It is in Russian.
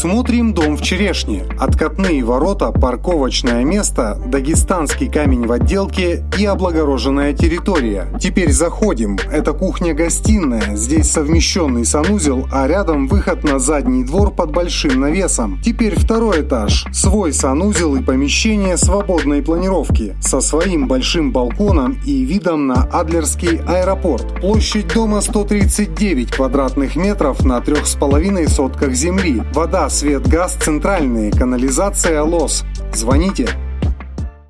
Смотрим дом в Черешне. Откатные ворота, парковочное место, дагестанский камень в отделке и облагороженная территория. Теперь заходим. Это кухня-гостиная. Здесь совмещенный санузел, а рядом выход на задний двор под большим навесом. Теперь второй этаж. Свой санузел и помещение свободной планировки. Со своим большим балконом и видом на Адлерский аэропорт. Площадь дома 139 квадратных метров на 3,5 сотках земли. Вода свет, газ центральные, канализация ЛОС. Звоните